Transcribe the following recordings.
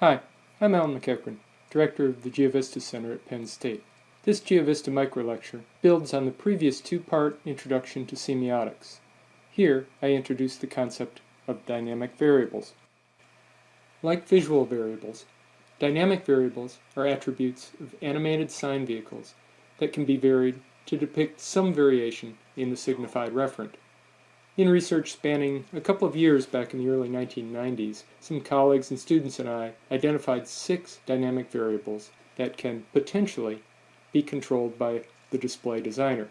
Hi, I'm Alan MacEachren, Director of the GeoVista Center at Penn State. This GeoVista microlecture builds on the previous two-part introduction to semiotics. Here, I introduce the concept of dynamic variables. Like visual variables, dynamic variables are attributes of animated sign vehicles that can be varied to depict some variation in the signified referent. In research spanning a couple of years back in the early 1990s, some colleagues and students and I identified six dynamic variables that can potentially be controlled by the display designer.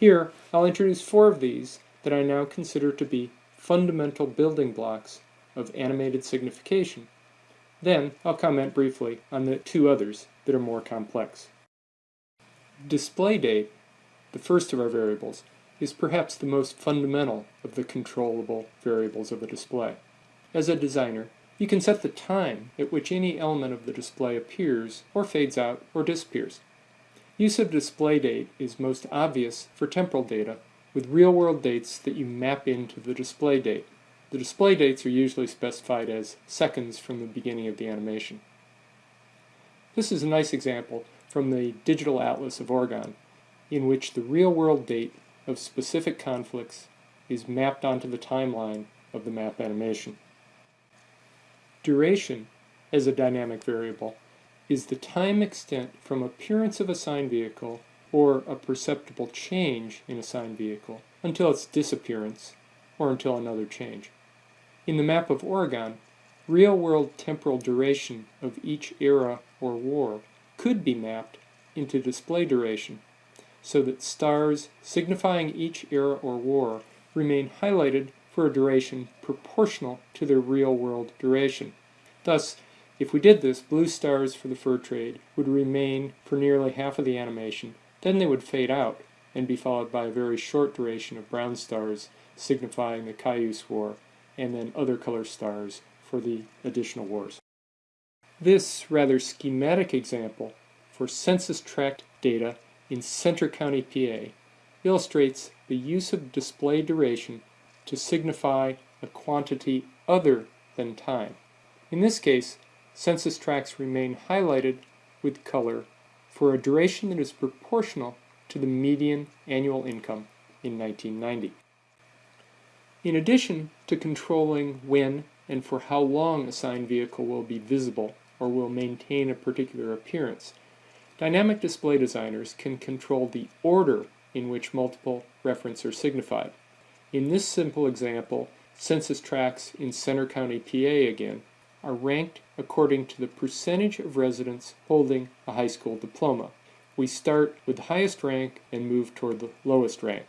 Here, I'll introduce four of these that I now consider to be fundamental building blocks of animated signification. Then, I'll comment briefly on the two others that are more complex. Display date, the first of our variables, is perhaps the most fundamental of the controllable variables of a display. As a designer, you can set the time at which any element of the display appears or fades out or disappears. Use of display date is most obvious for temporal data with real-world dates that you map into the display date. The display dates are usually specified as seconds from the beginning of the animation. This is a nice example from the Digital Atlas of Oregon, in which the real-world date of specific conflicts is mapped onto the timeline of the map animation. Duration, as a dynamic variable, is the time extent from appearance of a sign vehicle or a perceptible change in a sign vehicle until its disappearance or until another change. In the map of Oregon, real-world temporal duration of each era or war could be mapped into display duration so that stars signifying each era or war remain highlighted for a duration proportional to their real-world duration. Thus, if we did this, blue stars for the fur trade would remain for nearly half of the animation, then they would fade out and be followed by a very short duration of brown stars signifying the Cayuse War, and then other color stars for the additional wars. This rather schematic example for census tract data in Centre County, PA, illustrates the use of display duration to signify a quantity other than time. In this case, census tracts remain highlighted with color for a duration that is proportional to the median annual income in 1990. In addition to controlling when and for how long a sign vehicle will be visible or will maintain a particular appearance, Dynamic display designers can control the order in which multiple referents are signified. In this simple example, census tracts in Centre County, PA again, are ranked according to the percentage of residents holding a high school diploma. We start with the highest rank and move toward the lowest rank.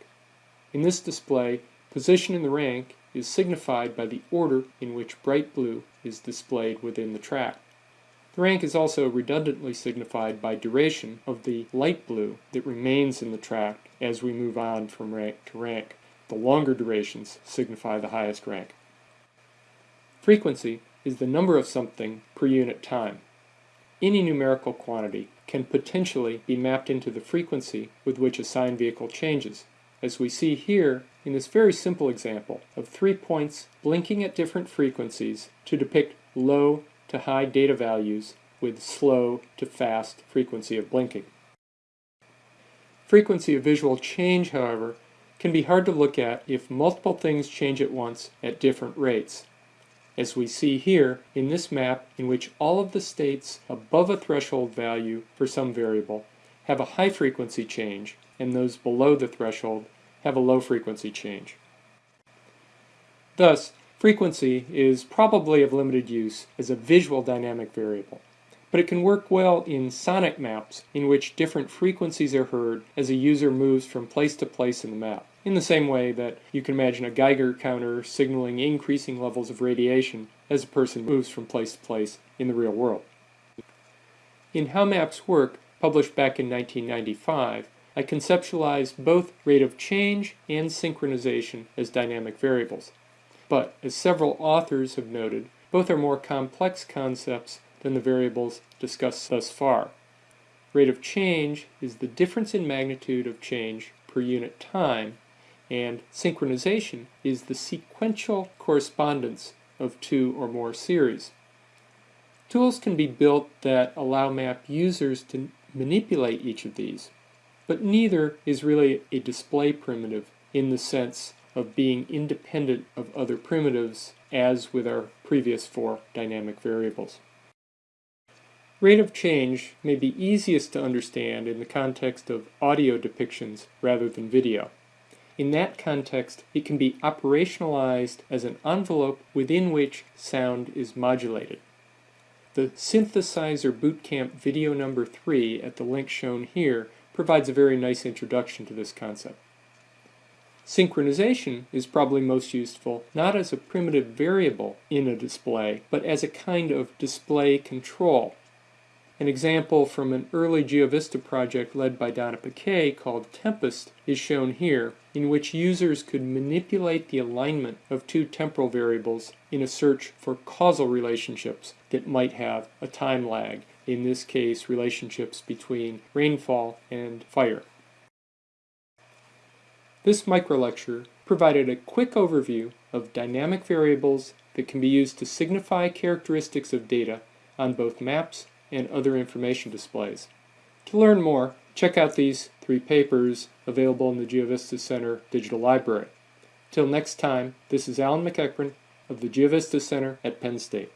In this display, position in the rank is signified by the order in which bright blue is displayed within the tract. The rank is also redundantly signified by duration of the light blue that remains in the tract as we move on from rank to rank. The longer durations signify the highest rank. Frequency is the number of something per unit time. Any numerical quantity can potentially be mapped into the frequency with which a sign vehicle changes, as we see here in this very simple example of three points blinking at different frequencies to depict low to high data values with slow to fast frequency of blinking. Frequency of visual change, however, can be hard to look at if multiple things change at once at different rates. As we see here in this map in which all of the states above a threshold value for some variable have a high frequency change and those below the threshold have a low frequency change. Thus, Frequency is probably of limited use as a visual dynamic variable, but it can work well in sonic maps in which different frequencies are heard as a user moves from place to place in the map, in the same way that you can imagine a Geiger counter signaling increasing levels of radiation as a person moves from place to place in the real world. In How Maps Work, published back in 1995, I conceptualized both rate of change and synchronization as dynamic variables. But, as several authors have noted, both are more complex concepts than the variables discussed thus far. Rate of change is the difference in magnitude of change per unit time, and synchronization is the sequential correspondence of two or more series. Tools can be built that allow map users to manipulate each of these, but neither is really a display primitive in the sense of being independent of other primitives as with our previous four dynamic variables. Rate of change may be easiest to understand in the context of audio depictions rather than video. In that context, it can be operationalized as an envelope within which sound is modulated. The Synthesizer Bootcamp video number 3 at the link shown here provides a very nice introduction to this concept. Synchronization is probably most useful not as a primitive variable in a display, but as a kind of display control. An example from an early GeoVista project led by Donna Peuquet called Tempest is shown here, in which users could manipulate the alignment of two temporal variables in a search for causal relationships that might have a time lag, in this case relationships between rainfall and fire. This microlecture provided a quick overview of dynamic variables that can be used to signify characteristics of data on both maps and other information displays. To learn more, check out these three papers available in the GeoVista Center Digital Library. Till next time, this is Alan MacEachren of the GeoVista Center at Penn State.